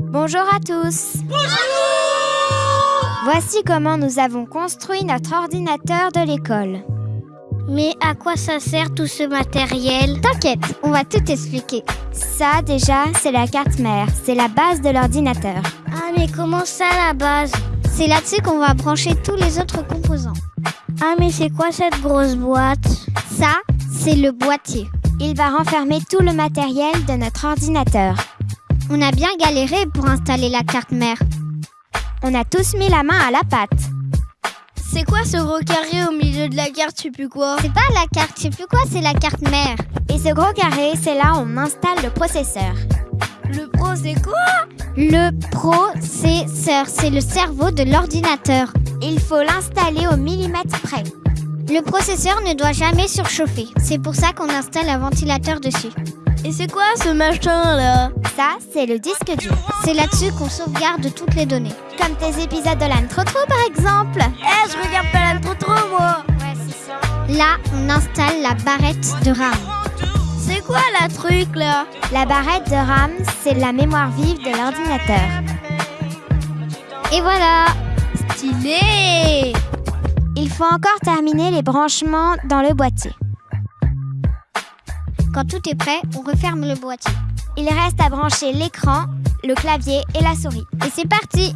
Bonjour à tous. Voici comment nous avons construit notre ordinateur de l'école. Mais à quoi ça sert tout ce matériel? T'inquiète, on va tout expliquer. Ça, déjà, c'est la carte mère. C'est la base de l'ordinateur. Ah, mais comment ça, la base? C'est là-dessus qu'on va brancher tous les autres composants. Ah, mais c'est quoi cette grosse boîte? Ça, c'est le boîtier. Il va renfermer tout le matériel de notre ordinateur. On a bien galéré pour installer la carte mère. On a tous mis la main à la pâte. C'est quoi ce gros carré au milieu de la carte, je sais plus quoi? C'est pas la carte, je sais plus quoi, c'est la carte mère. Et ce gros carré, c'est là où on installe le processeur. Le pro, c'est quoi Le processeur, c'est le cerveau de l'ordinateur. Il faut l'installer au millimètre près. Le processeur ne doit jamais surchauffer. C'est pour ça qu'on installe un ventilateur dessus. Et c'est quoi ce machin là Ça, c'est le disque dur. C'est là-dessus qu'on sauvegarde toutes les données. Comme tes épisodes de l'âne trop trop par exemple. Eh, je regarde pas l'âne trop trop moi Là, on installe la barrette de RAM. C'est quoi la truc là La barrette de RAM, c'est la mémoire vive de l'ordinateur. Et voilà Stylé Il faut encore terminer les branchements dans le boîtier. Quand tout est prêt, on referme le boîtier. Il reste à brancher l'écran, le clavier et la souris. Et c'est parti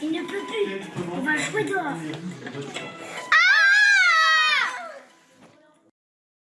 Il ne peut plus. On va jouer dehors.